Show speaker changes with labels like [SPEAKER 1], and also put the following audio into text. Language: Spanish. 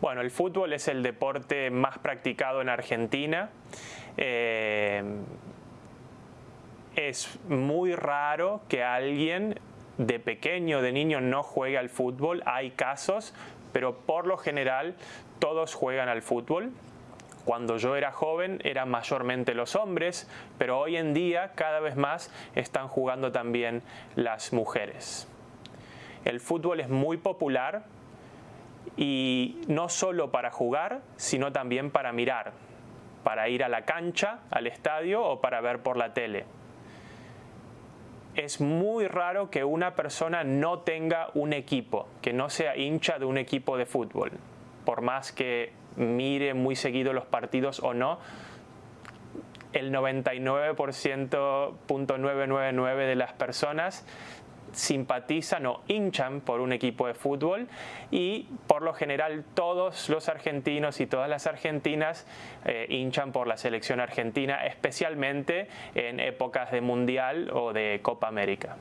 [SPEAKER 1] Bueno, el fútbol es el deporte más practicado en Argentina. Eh, es muy raro que alguien de pequeño, de niño, no juegue al fútbol. Hay casos, pero por lo general todos juegan al fútbol. Cuando yo era joven eran mayormente los hombres, pero hoy en día cada vez más están jugando también las mujeres. El fútbol es muy popular y no solo para jugar, sino también para mirar, para ir a la cancha, al estadio o para ver por la tele. Es muy raro que una persona no tenga un equipo, que no sea hincha de un equipo de fútbol, por más que mire muy seguido los partidos o no, el 99.999 de las personas simpatizan o hinchan por un equipo de fútbol y por lo general todos los argentinos y todas las argentinas eh, hinchan por la selección argentina, especialmente en épocas de Mundial o de Copa América.